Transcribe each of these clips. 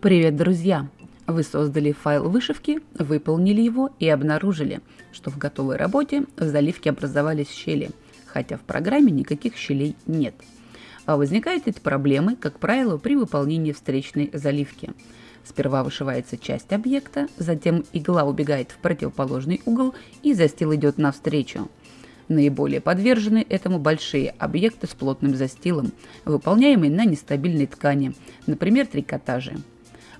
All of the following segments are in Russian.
Привет, друзья! Вы создали файл вышивки, выполнили его и обнаружили, что в готовой работе в заливке образовались щели, хотя в программе никаких щелей нет. А возникают эти проблемы, как правило, при выполнении встречной заливки. Сперва вышивается часть объекта, затем игла убегает в противоположный угол и застил идет навстречу. Наиболее подвержены этому большие объекты с плотным застилом, выполняемые на нестабильной ткани, например, трикотажи.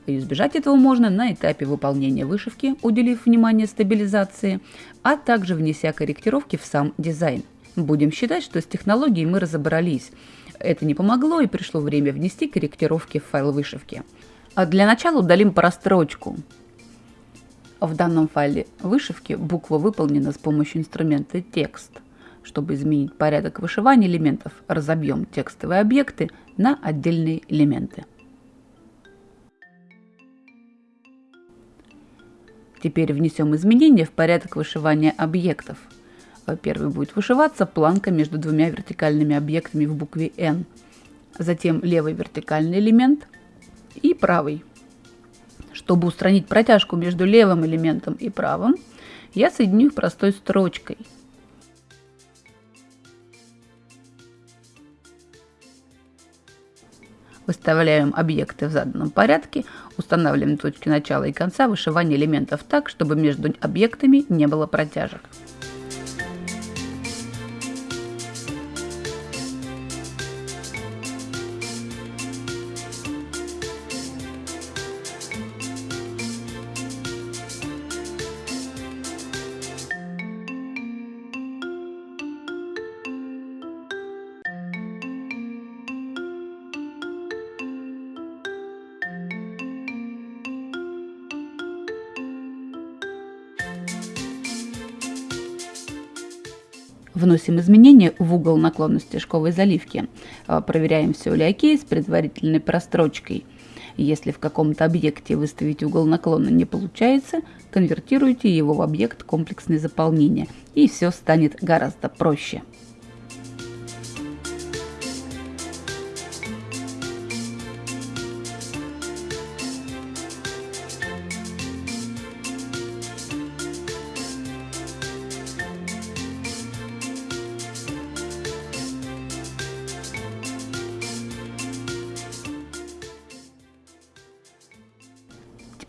И избежать этого можно на этапе выполнения вышивки, уделив внимание стабилизации, а также внеся корректировки в сам дизайн. Будем считать, что с технологией мы разобрались. Это не помогло и пришло время внести корректировки в файл вышивки. А для начала удалим прострочку. В данном файле вышивки буква выполнена с помощью инструмента текст. Чтобы изменить порядок вышивания элементов, разобьем текстовые объекты на отдельные элементы. Теперь внесем изменения в порядок вышивания объектов. Первый будет вышиваться планка между двумя вертикальными объектами в букве N. Затем левый вертикальный элемент и правый. Чтобы устранить протяжку между левым элементом и правым, я соединю их простой строчкой – Выставляем объекты в заданном порядке, устанавливаем точки начала и конца вышивания элементов так, чтобы между объектами не было протяжек. Вносим изменения в угол наклонности шковой заливки. А, проверяем, все ли окей с предварительной прострочкой. Если в каком-то объекте выставить угол наклона не получается, конвертируйте его в объект комплексное заполнение, и все станет гораздо проще.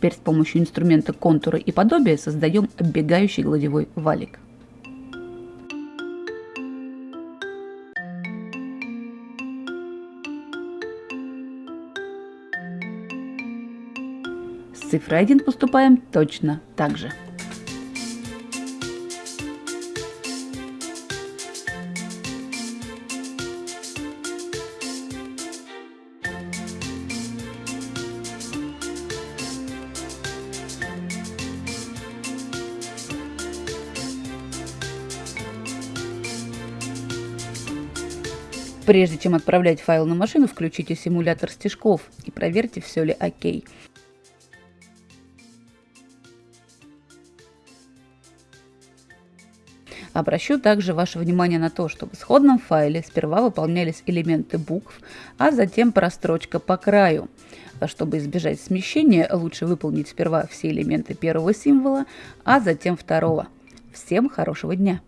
Теперь с помощью инструмента контура и подобия создаем оббегающий гладевой валик. С цифрой 1 поступаем точно так же. Прежде чем отправлять файл на машину, включите симулятор стежков и проверьте, все ли окей. Обращу также ваше внимание на то, что в исходном файле сперва выполнялись элементы букв, а затем прострочка по краю. Чтобы избежать смещения, лучше выполнить сперва все элементы первого символа, а затем второго. Всем хорошего дня!